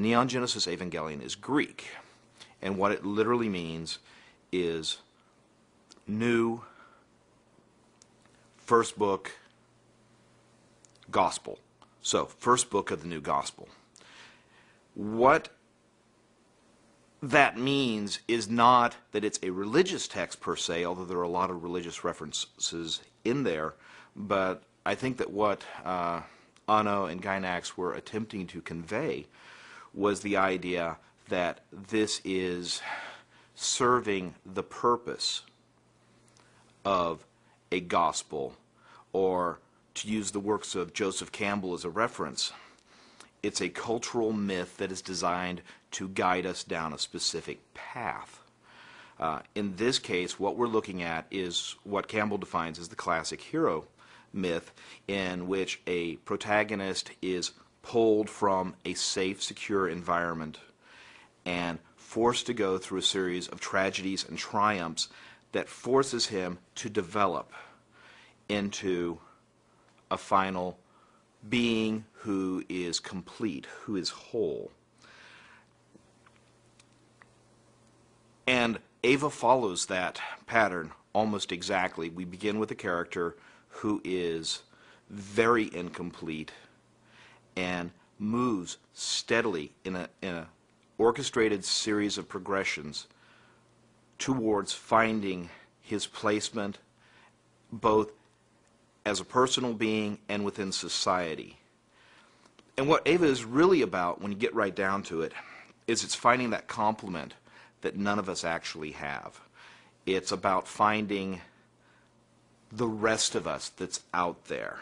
Neon Genesis Evangelion is Greek, and what it literally means is new first book gospel. So, first book of the new gospel. What that means is not that it's a religious text per se, although there are a lot of religious references in there, but I think that what uh, Anno and Gainax were attempting to convey was the idea that this is serving the purpose of a gospel, or to use the works of Joseph Campbell as a reference, it's a cultural myth that is designed to guide us down a specific path. Uh, in this case, what we're looking at is what Campbell defines as the classic hero myth, in which a protagonist is pulled from a safe, secure environment and forced to go through a series of tragedies and triumphs that forces him to develop into a final being who is complete, who is whole. And Eva follows that pattern almost exactly. We begin with a character who is very incomplete and moves steadily in a, in a orchestrated series of progressions towards finding his placement both as a personal being and within society. And what Eva is really about, when you get right down to it, is it's finding that complement that none of us actually have. It's about finding the rest of us that's out there.